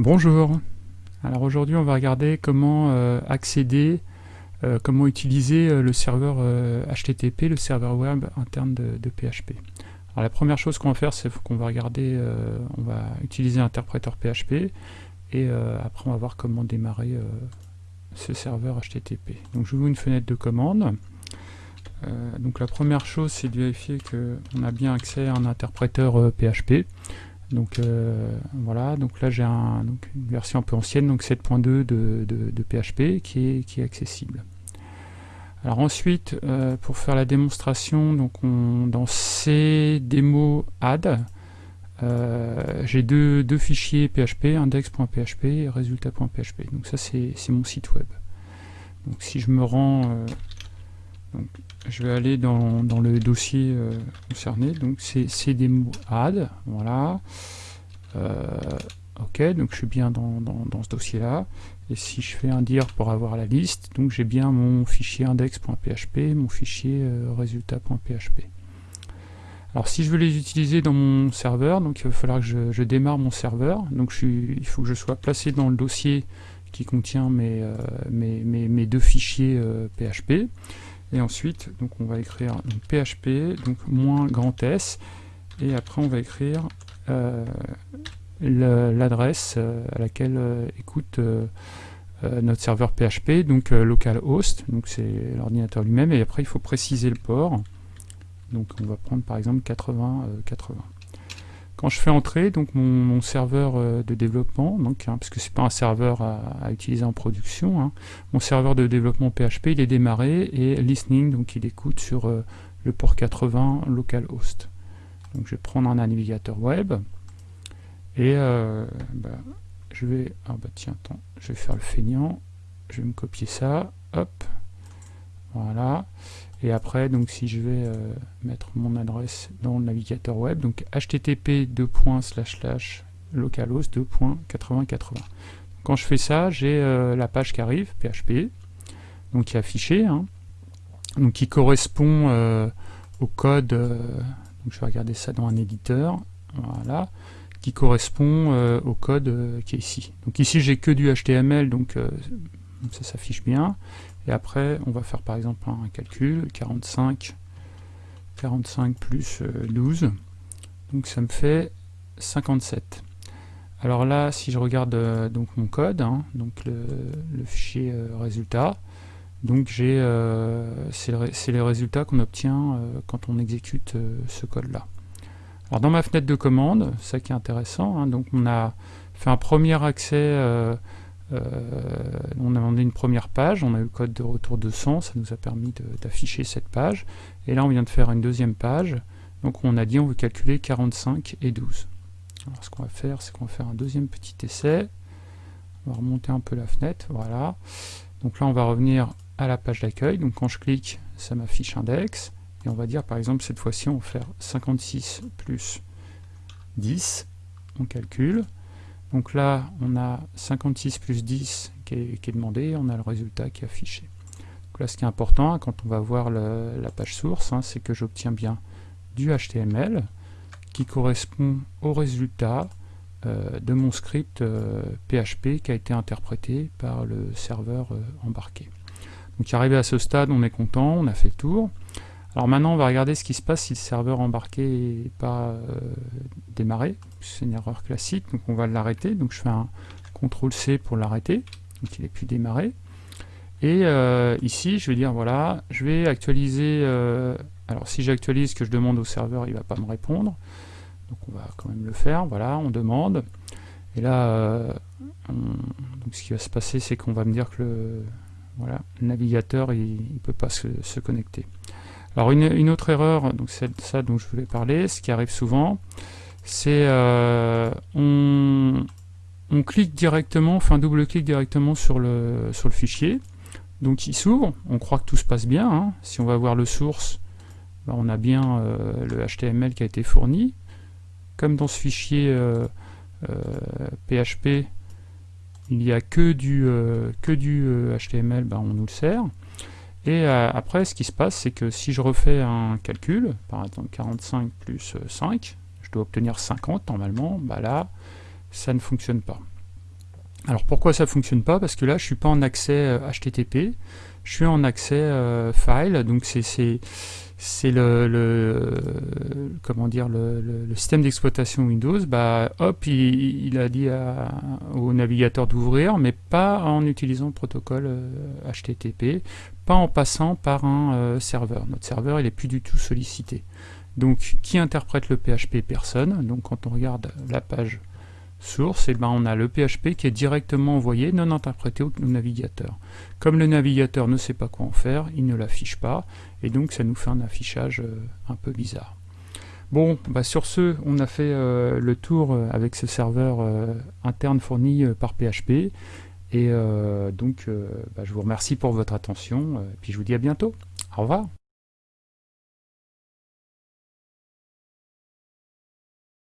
Bonjour, alors aujourd'hui on va regarder comment euh, accéder, euh, comment utiliser euh, le serveur HTTP, le serveur web interne de, PHP. Alors la première chose qu'on va faire c'est qu'on va regarder, on va utiliser l'interpréteur PHP et après on va voir comment démarrer ce serveur HTTP. Donc je vous une fenêtre de commande. donc la première chose c'est de vérifier qu'on a bien accès à un interpréteur PHP. Donc euh, voilà, donc là j'ai un, une version un peu ancienne, donc 7.2 de, PHP qui est, accessible. Alors ensuite, euh, pour faire la démonstration, donc on, dans cdemo add, euh, j'ai deux, fichiers PHP, index.php et résultat.php. Donc ça c'est mon site web. Donc si je me rends je vais aller dans, le dossier euh, concerné, donc c'est cdemo add, voilà. Euh, ok, donc je suis bien dans, ce dossier-là. Et si je fais un dir pour avoir la liste, donc j'ai bien mon fichier index.php, mon fichier euh, résultat.php. Alors si je veux les utiliser dans mon serveur, donc il va falloir que je, démarre mon serveur. Donc je il faut que je sois placé dans le dossier qui contient mes, mes, deux fichiers PHP. Et ensuite, donc on va écrire PHP, donc moins grand S, et après on va écrire euh, l'adresse euh, à laquelle euh, écoute notre serveur PHP, donc localhost, donc c'est l'ordinateur lui-même, et après il faut préciser le port. Donc on va prendre par exemple 80 80. Quand je fais entrer donc mon, serveur euh, de développement, donc, hein, parce que c'est pas un serveur à, utiliser en production, hein, mon serveur de développement PHP il est démarré et listening, donc il écoute sur euh, le port 80 localhost. Donc je vais prendre un navigateur web et euh, bah, je vais, ah bah tiens, attends, je vais faire le feignant, je vais me copier ça, hop, voilà. Et après, donc si je vais euh, mettre mon adresse dans le navigateur web, donc http localhost 2.8080. Quand je fais ça, j'ai euh, la page qui arrive, PHP, donc qui est affichée, hein. donc qui correspond euh, au code, donc je vais regarder ça dans un éditeur, voilà, qui correspond au code qui est ici. Donc ici j'ai que du HTML, donc ça s'affiche bien. Et après, on va faire par exemple un calcul, 45, 45 plus 12, euh, donc ça me fait 57. Alors là, si je regarde euh, donc mon code, hein, donc le, fichier euh, résultat, donc j'ai c'est les résultats qu'on obtient quand on exécute ce code-là. Alors dans ma fenêtre de commande, ça qui est intéressant, hein, donc on a fait un premier accès euh, on a demandé une première page, on a eu le code de retour de 100, ça nous a permis d'afficher cette page. Et là, on vient de faire une deuxième page. Donc on a dit on veut calculer 45 et 12. Alors ce qu'on va faire, c'est qu'on va faire un deuxième petit essai. On va remonter un peu la fenêtre, voilà. Donc là, on va revenir à la page d'accueil. Donc quand je clique, ça m'affiche index. Et on va dire, par exemple, cette fois-ci, on va faire 56 plus 10. On calcule. Donc là, on a 56 plus 10 qui est, demandé, on a le résultat qui est affiché. Donc là, ce qui est important, quand on va voir la page source, hein, c'est que j'obtiens bien du HTML qui correspond au résultat euh, de mon script PHP euh, qui a été interprété par le serveur euh, embarqué. Donc arrivé à ce stade, on est content, on a fait le tour. Alors maintenant, on va regarder ce qui se passe si le serveur embarqué n'est pas euh, démarré. C'est une erreur classique, donc on va l'arrêter. Donc je fais un CTRL-C pour l'arrêter, donc il n'est plus démarré. Et euh, ici, je vais dire, voilà, je vais actualiser... Euh, alors si j'actualise ce que je demande au serveur, il ne va pas me répondre. Donc on va quand même le faire, voilà, on demande. Et là, ce qui va se passer, c'est qu'on va me dire que le, voilà, navigateur, il ne peut pas se connecter. Alors une, autre erreur, donc c'est ça dont je voulais parler, ce qui arrive souvent, c'est euh, on, clique directement, enfin double-clique directement sur le, sur le fichier, donc il s'ouvre, on croit que tout se passe bien, hein. si on va voir le source, ben, on a bien euh, le HTML qui a été fourni, comme dans ce fichier PHP, euh, il n'y a que du, que du HTML, ben, on nous le sert, et euh, après, ce qui se passe, c'est que si je refais un calcul, par exemple 45 plus 5, je dois obtenir 50 normalement, bah là, ça ne fonctionne pas. Alors pourquoi ça fonctionne pas? Parce que là, je suis pas en accès HTTP, je suis en accès file, donc c'est le, système d'exploitation Windows. Bah, hop, il, a dit au navigateur d'ouvrir, mais pas en utilisant le protocole HTTP, euh, pas en passant par un euh, serveur. Notre serveur, il est plus du tout sollicité. Donc, qui interprète le PHP Personne. Donc, quand on regarde la page source, et eh ben on a le PHP qui est directement envoyé, non interprété au navigateur. Comme le navigateur ne sait pas quoi en faire, il ne l'affiche pas, et donc ça nous fait un affichage euh, un peu bizarre. Bon, bah sur ce, on a fait euh, le tour euh, avec ce serveur interne fourni par PHP, et donc bah, je vous remercie pour votre attention, et puis je vous dis à bientôt. Au revoir